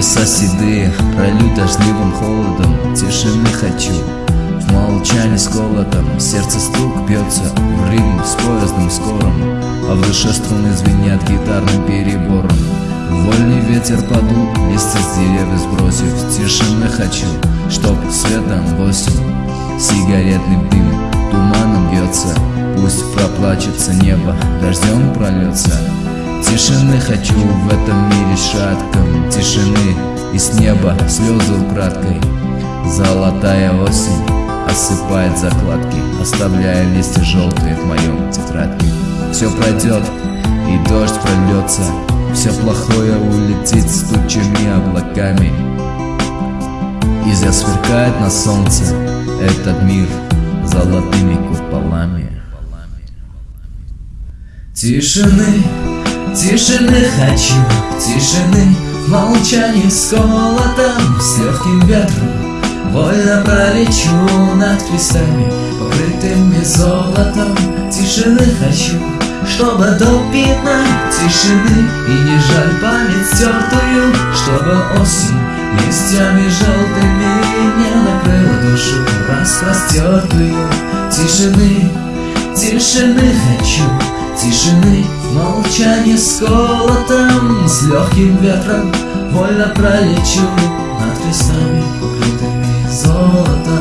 Небеса седые, пролют дождливым холодом. Тишины хочу, в молчании с колотом Сердце стук бьется в ритм с поездом скорым. А в душе струны звенят гитарным перебором. Вольный ветер подул, листья с деревьев сбросив. Тишины хочу, чтоб светом в осень Сигаретный дым туманом бьется. Пусть проплачется небо, дождем прольется Тишины хочу в этом мире шатком. Тишины и с неба слезы украдкой. Золотая осень осыпает закладки Оставляя листья желтые в моем тетрадке. Все пройдет и дождь прольется Все плохое улетит с тучами облаками. И засверкает на солнце этот мир золотыми куполами. Тишины, тишины хочу, тишины В молчании с холодом, с легким ветром. Вольно пролечу над крестами, покрытыми золотом Тишины хочу, чтобы допинать тишины И не жаль память стертую, чтобы осень Листьями желтыми не накрыла душу распростертую Тишины, тишины хочу, тишины В молчании с колотом, с легким ветром. Вольно пролечу над крестами, покрытыми золотом